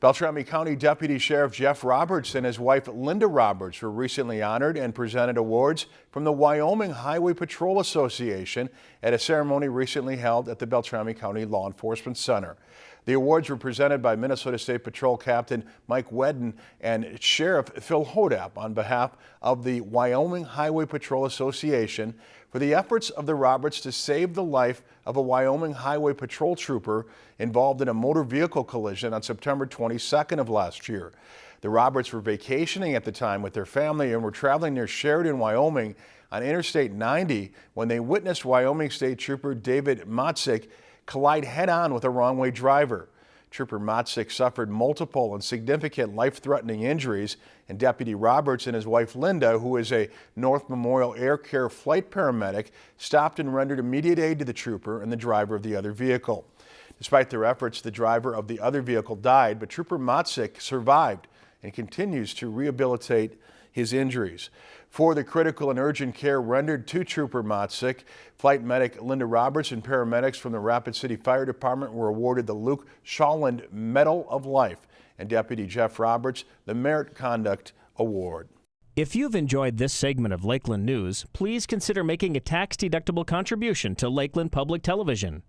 Beltrami County Deputy Sheriff Jeff Roberts and his wife Linda Roberts were recently honored and presented awards from the Wyoming Highway Patrol Association at a ceremony recently held at the Beltrami County Law Enforcement Center. The awards were presented by Minnesota State Patrol Captain Mike Wedden and Sheriff Phil Hodapp on behalf of the Wyoming Highway Patrol Association for the efforts of the Roberts to save the life of a Wyoming Highway Patrol trooper involved in a motor vehicle collision on September 22nd of last year. The Roberts were vacationing at the time with their family and were traveling near Sheridan, Wyoming on Interstate 90 when they witnessed Wyoming State Trooper David Motzik collide head-on with a wrong-way driver. Trooper Motzik suffered multiple and significant life-threatening injuries, and Deputy Roberts and his wife Linda, who is a North Memorial Air Care flight paramedic, stopped and rendered immediate aid to the trooper and the driver of the other vehicle. Despite their efforts, the driver of the other vehicle died, but Trooper Motzik survived and continues to rehabilitate his injuries. For the critical and urgent care rendered to Trooper Motzik, flight medic Linda Roberts and paramedics from the Rapid City Fire Department were awarded the Luke Shawland Medal of Life and Deputy Jeff Roberts the Merit Conduct Award. If you've enjoyed this segment of Lakeland News, please consider making a tax-deductible contribution to Lakeland Public Television.